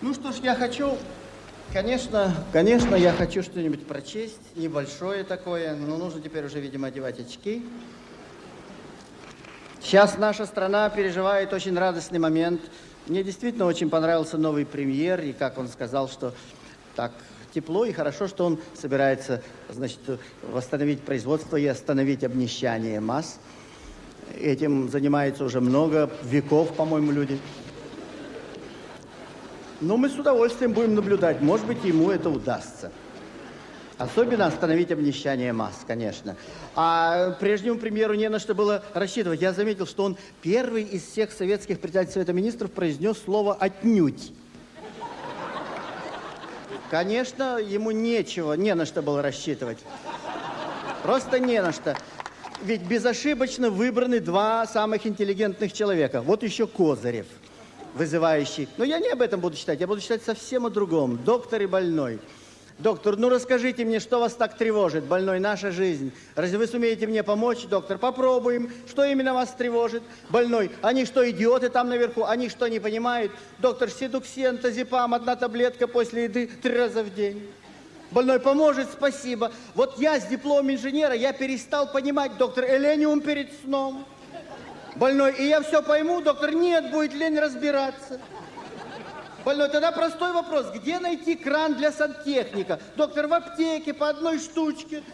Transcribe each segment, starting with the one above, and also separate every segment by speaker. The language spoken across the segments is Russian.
Speaker 1: Ну что ж, я хочу, конечно, конечно, я хочу что-нибудь прочесть, небольшое такое, но нужно теперь уже, видимо, одевать очки. Сейчас наша страна переживает очень радостный момент. Мне действительно очень понравился новый премьер, и как он сказал, что так тепло и хорошо, что он собирается, значит, восстановить производство и остановить обнищание масс. Этим занимается уже много веков, по-моему, люди. Но мы с удовольствием будем наблюдать. Может быть, ему это удастся. Особенно остановить обнищание масс, конечно. А прежнему премьеру не на что было рассчитывать. Я заметил, что он первый из всех советских председателей Совета Министров произнес слово «отнюдь». Конечно, ему нечего, не на что было рассчитывать. Просто не на что. Ведь безошибочно выбраны два самых интеллигентных человека. Вот еще Козырев, вызывающий. Но я не об этом буду читать, я буду читать совсем о другом. Доктор и больной. Доктор, ну расскажите мне, что вас так тревожит, больной, наша жизнь? Разве вы сумеете мне помочь, доктор? Попробуем. Что именно вас тревожит? Больной, они что, идиоты там наверху? Они что, не понимают? Доктор, седуксен, тазепам, одна таблетка после еды три раза в день. Больной поможет, спасибо. Вот я с дипломом инженера, я перестал понимать, доктор, элениум перед сном. Больной, и я все пойму, доктор, нет, будет лень разбираться. Больной, тогда простой вопрос. Где найти кран для сантехника? Доктор, в аптеке по одной штучке.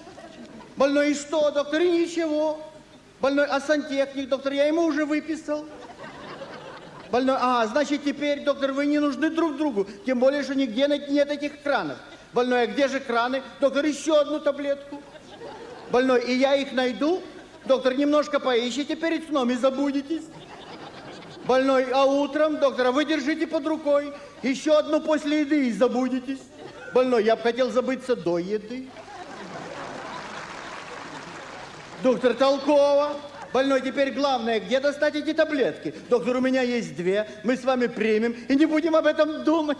Speaker 1: Больной, и что, доктор? И ничего. Больной, а сантехник, доктор, я ему уже выписал. Больной, а, значит, теперь, доктор, вы не нужны друг другу. Тем более, что нигде нет этих кранов. Больной, а где же краны? Доктор, еще одну таблетку. Больной, и я их найду? Доктор, немножко поищите перед сном и забудетесь. Больной, а утром, доктора, вы держите под рукой. Еще одну после еды и забудетесь. Больной, я бы хотел забыться до еды. Доктор, толково. Больной, теперь главное, где достать эти таблетки? Доктор, у меня есть две, мы с вами примем и не будем об этом думать.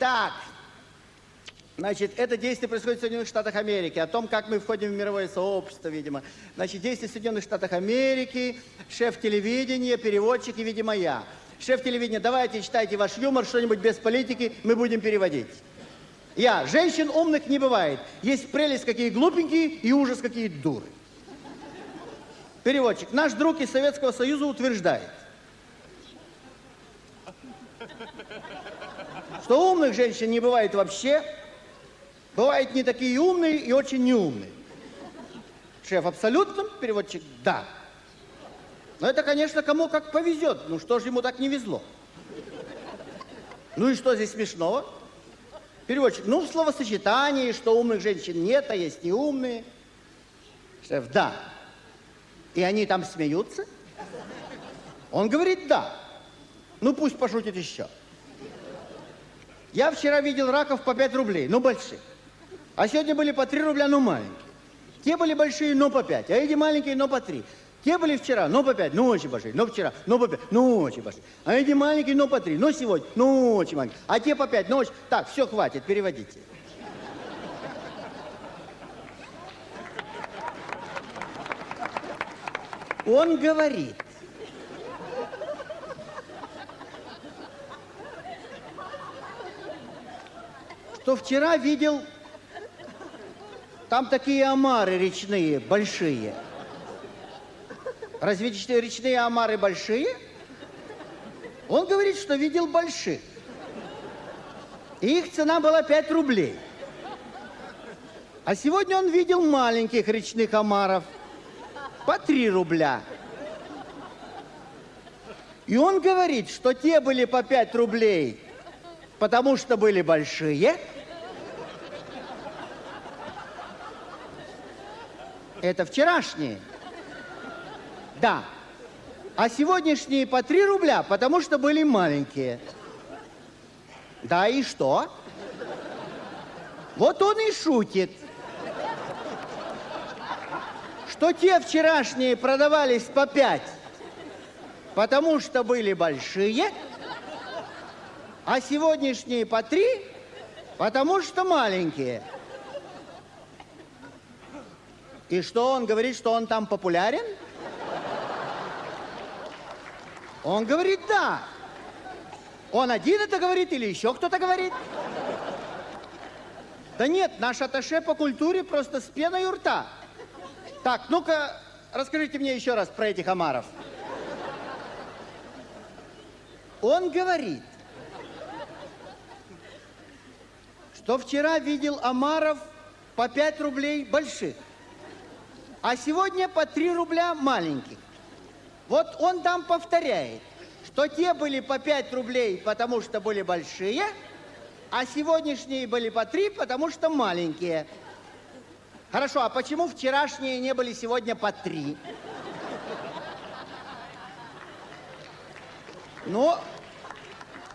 Speaker 1: Так, Значит, это действие происходит в Соединенных Штатах Америки, о том, как мы входим в мировое сообщество, видимо. Значит, действие в Соединенных Штатах Америки, шеф телевидения, переводчик и, видимо, я. Шеф телевидения, давайте читайте ваш юмор, что-нибудь без политики, мы будем переводить. Я. Женщин умных не бывает. Есть прелесть, какие глупенькие, и ужас, какие дуры. Переводчик. Наш друг из Советского Союза утверждает, что умных женщин не бывает вообще, Бывают не такие умные и очень неумные. Шеф абсолютно, переводчик да. Но это, конечно, кому как повезет. Ну что же ему так не везло? Ну и что здесь смешного? Переводчик, ну в словосочетании, что умных женщин нет, а есть неумные. Шеф, да. И они там смеются? Он говорит, да. Ну пусть пошутит еще. Я вчера видел раков по 5 рублей, ну больших. А сегодня были по 3 рубля, но маленькие. Те были большие, но по 5, а эти маленькие, но по 3. Те были вчера, но по 5, ну очень большие, но вчера, но по 5, ну очень большие. А эти маленькие, но по 3, но сегодня, ну очень маленькие. А те по 5, ну очень... Так, все, хватит, переводите. Он говорит, что вчера видел там такие омары речные, большие. Разве речные омары большие? Он говорит, что видел больших. И их цена была 5 рублей. А сегодня он видел маленьких речных омаров по 3 рубля. И он говорит, что те были по 5 рублей, потому что были большие, Это вчерашние. Да. А сегодняшние по 3 рубля, потому что были маленькие. Да и что? Вот он и шутит. Что те вчерашние продавались по 5, потому что были большие, а сегодняшние по 3, потому что маленькие. И что, он говорит, что он там популярен? Он говорит «да». Он один это говорит или еще кто-то говорит? Да нет, наш атташе по культуре просто с пеной у рта. Так, ну-ка, расскажите мне еще раз про этих омаров. Он говорит, что вчера видел омаров по 5 рублей больших, а сегодня по 3 рубля маленьких. Вот он там повторяет, что те были по 5 рублей, потому что были большие, а сегодняшние были по 3, потому что маленькие. Хорошо, а почему вчерашние не были сегодня по 3? Ну,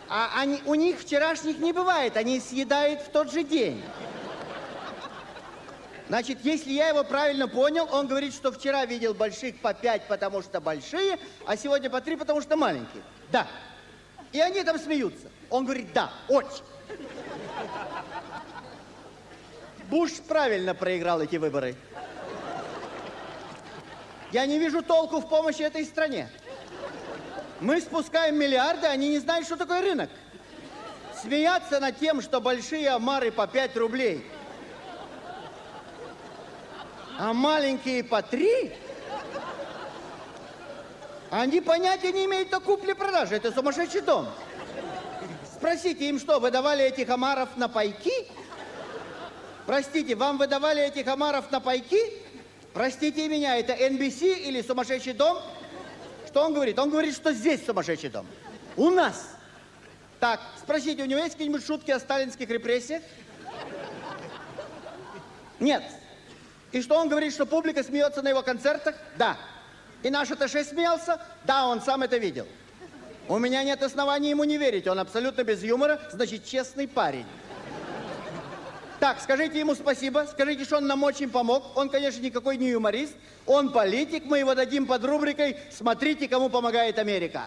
Speaker 1: а они, у них вчерашних не бывает, они съедают в тот же день. Значит, если я его правильно понял, он говорит, что вчера видел больших по 5, потому что большие, а сегодня по 3, потому что маленькие. Да. И они там смеются. Он говорит, да, очень. Буш правильно проиграл эти выборы. Я не вижу толку в помощи этой стране. Мы спускаем миллиарды, они не знают, что такое рынок. Смеяться над тем, что большие омары по 5 рублей, а маленькие по 3, они понятия не имеют о купле-продаже. Это сумасшедший дом. Спросите им, что, выдавали этих омаров на пайки? Простите, вам выдавали этих омаров на пайки? Простите меня, это NBC или сумасшедший дом? Что он говорит? Он говорит, что здесь сумасшедший дом. У нас. Так, спросите, у него есть какие-нибудь шутки о сталинских репрессиях? Нет. И что он говорит, что публика смеется на его концертах? Да. И наш атташе смеялся? Да, он сам это видел. У меня нет оснований ему не верить. Он абсолютно без юмора, значит, честный парень. Так, скажите ему спасибо, скажите, что он нам очень помог. Он, конечно, никакой не юморист, он политик, мы его дадим под рубрикой «Смотрите, кому помогает Америка».